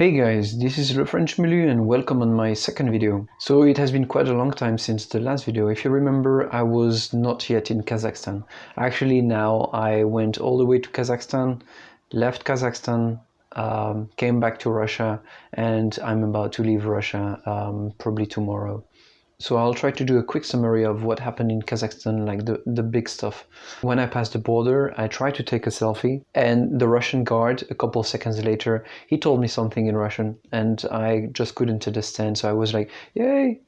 Hey guys, this is Le French Milieu and welcome on my second video. So it has been quite a long time since the last video. If you remember, I was not yet in Kazakhstan. Actually now I went all the way to Kazakhstan, left Kazakhstan, um, came back to Russia and I'm about to leave Russia um, probably tomorrow. So I'll try to do a quick summary of what happened in Kazakhstan, like the, the big stuff. When I passed the border, I tried to take a selfie and the Russian guard, a couple seconds later, he told me something in Russian and I just couldn't understand. So I was like, yay!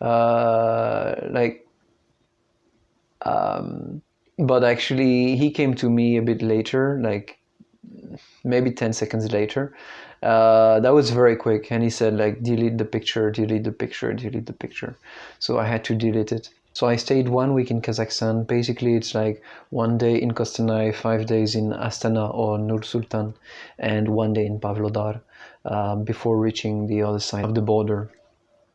Uh, like, um, but actually he came to me a bit later, like maybe 10 seconds later uh, that was very quick. And he said like delete the picture delete the picture delete the picture. So i had to delete it. So i stayed one week in kazakhstan. Basically it's like one day in kostanay five days in astana or nur sultan and one day in pavlodar um, before reaching the other side of the border.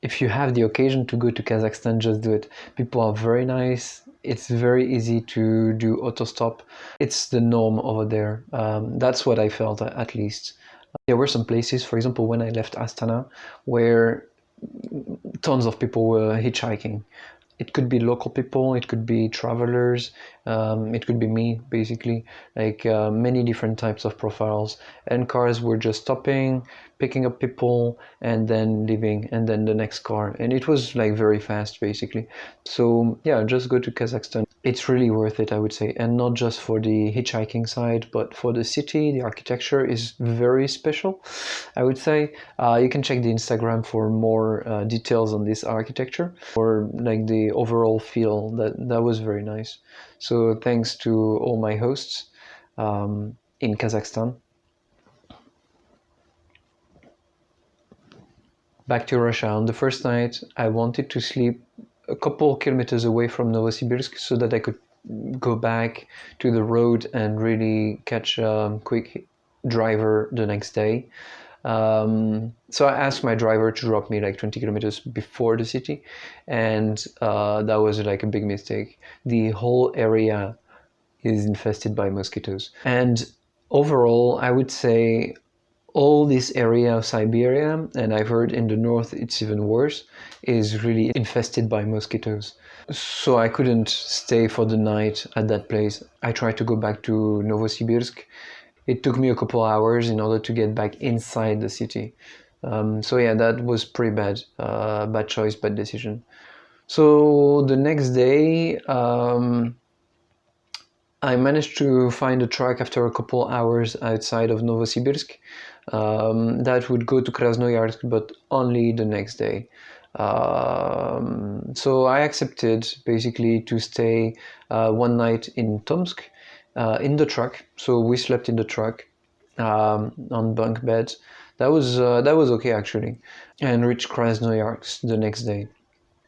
If you have the occasion to go to kazakhstan just do it. People are very nice. It's very easy to do auto stop. it's the norm over there. Um, that's what i felt at least there were some places, for example, when I left Astana, where tons of people were hitchhiking. It could be local people, it could be travelers, um, it could be me, basically, like uh, many different types of profiles. And cars were just stopping, picking up people, and then leaving, and then the next car. And it was like very fast, basically. So yeah, just go to Kazakhstan it's really worth it, I would say, and not just for the hitchhiking side, but for the city. The architecture is very special, I would say. Uh, you can check the Instagram for more uh, details on this architecture or like the overall feel. That that was very nice. So thanks to all my hosts um, in Kazakhstan. Back to Russia. On the first night, I wanted to sleep a couple kilometers away from Novosibirsk so that I could go back to the road and really catch a quick driver the next day. Um, so I asked my driver to drop me like 20 kilometers before the city, and uh, that was like a big mistake. The whole area is infested by mosquitoes, and overall, I would say all this area of Siberia, and I've heard in the north it's even worse, is really infested by mosquitoes. So I couldn't stay for the night at that place. I tried to go back to Novosibirsk. It took me a couple hours in order to get back inside the city. Um, so yeah, that was pretty bad. Uh, bad choice, bad decision. So the next day, um, I managed to find a truck after a couple hours outside of Novosibirsk um, that would go to Krasnoyarsk, but only the next day. Um, so I accepted basically to stay uh, one night in Tomsk uh, in the truck. So we slept in the truck um, on bunk beds. That was uh, that was okay actually, and reached Krasnoyarsk the next day.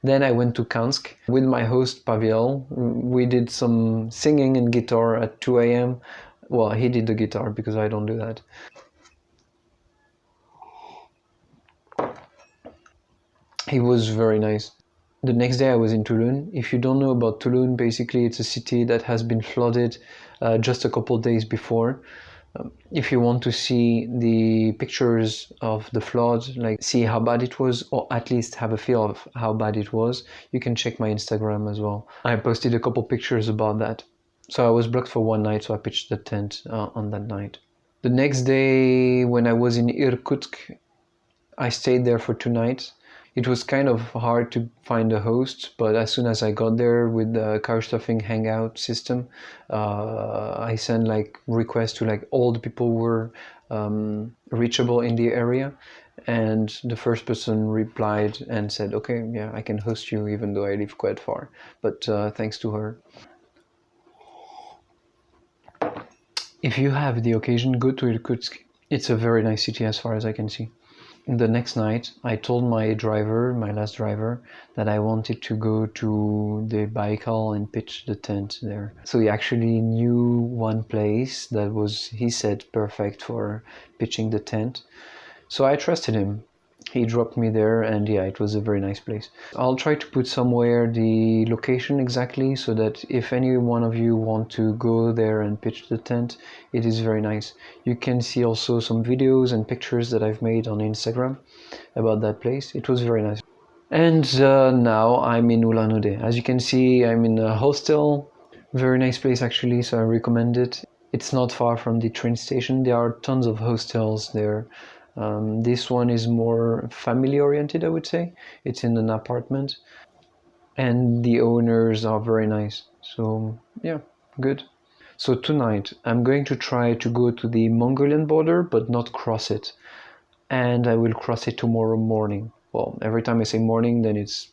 Then I went to Kansk with my host Pavel. We did some singing and guitar at 2 a.m. Well, he did the guitar because I don't do that. He was very nice. The next day I was in Tulun. If you don't know about Tulun, basically it's a city that has been flooded uh, just a couple days before. Um, if you want to see the pictures of the flood, like see how bad it was, or at least have a feel of how bad it was, you can check my Instagram as well. I posted a couple pictures about that. So I was blocked for one night, so I pitched the tent uh, on that night. The next day, when I was in Irkutsk, I stayed there for two nights it was kind of hard to find a host, but as soon as I got there with the Couchsurfing Hangout system, uh, I sent like requests to like all the people who were um, reachable in the area, and the first person replied and said, "Okay, yeah, I can host you, even though I live quite far." But uh, thanks to her. If you have the occasion, go to Irkutsk. It's a very nice city as far as I can see the next night I told my driver, my last driver, that I wanted to go to the Baikal and pitch the tent there. So he actually knew one place that was, he said, perfect for pitching the tent. So I trusted him. He dropped me there and yeah it was a very nice place. I'll try to put somewhere the location exactly so that if any one of you want to go there and pitch the tent it is very nice. You can see also some videos and pictures that i've made on instagram about that place. It was very nice. And uh, now i'm in ulan ude as you can see i'm in a hostel. Very nice place actually so i recommend it. It's not far from the train station. There are tons of hostels there um, this one is more family oriented, I would say. It's in an apartment, and the owners are very nice. So, yeah, good. So, tonight I'm going to try to go to the Mongolian border but not cross it. And I will cross it tomorrow morning. Well, every time I say morning, then it's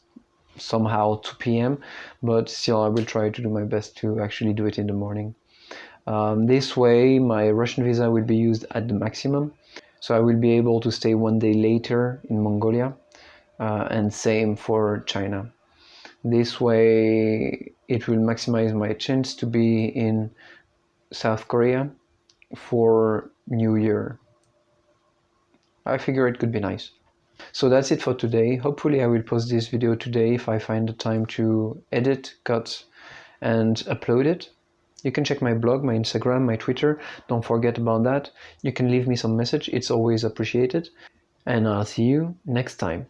somehow 2 p.m. But still, I will try to do my best to actually do it in the morning. Um, this way, my Russian visa will be used at the maximum so I will be able to stay one day later in Mongolia uh, and same for China. This way it will maximize my chance to be in South Korea for New Year. I figure it could be nice. So that's it for today. Hopefully I will post this video today if I find the time to edit, cut and upload it. You can check my blog, my Instagram, my Twitter. Don't forget about that. You can leave me some message. It's always appreciated. And I'll see you next time.